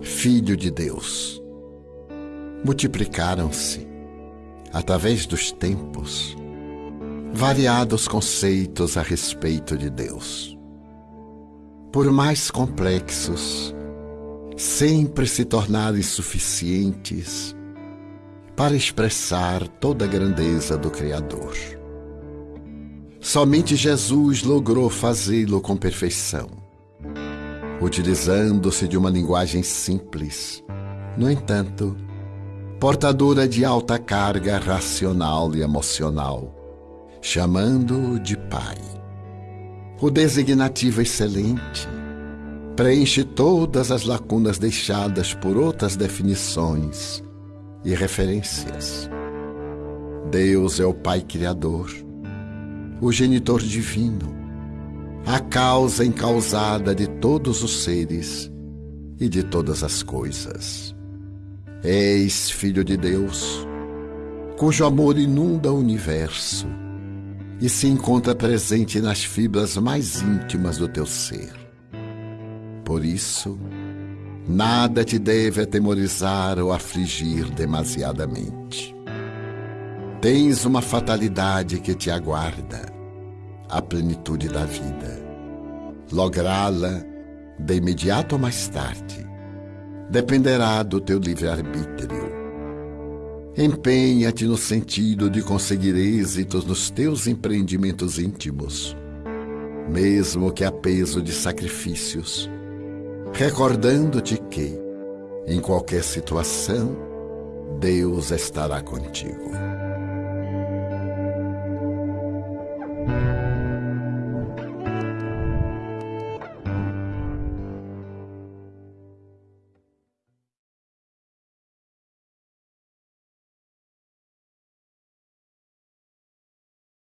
Filho de Deus. Multiplicaram-se, através dos tempos, variados conceitos a respeito de Deus. Por mais complexos, sempre se tornaram insuficientes para expressar toda a grandeza do Criador. Somente Jesus logrou fazê-lo com perfeição, utilizando-se de uma linguagem simples, no entanto, portadora de alta carga racional e emocional, chamando-o de Pai. O designativo excelente preenche todas as lacunas deixadas por outras definições e referências. Deus é o Pai Criador, o genitor divino, a causa encausada de todos os seres e de todas as coisas. És Filho de Deus, cujo amor inunda o universo e se encontra presente nas fibras mais íntimas do teu ser. Por isso, Nada te deve atemorizar ou afligir demasiadamente. Tens uma fatalidade que te aguarda, a plenitude da vida. Lográ-la, de imediato ou mais tarde, dependerá do teu livre-arbítrio. Empenha-te no sentido de conseguir êxitos nos teus empreendimentos íntimos, mesmo que a peso de sacrifícios recordando-te que, em qualquer situação, Deus estará contigo.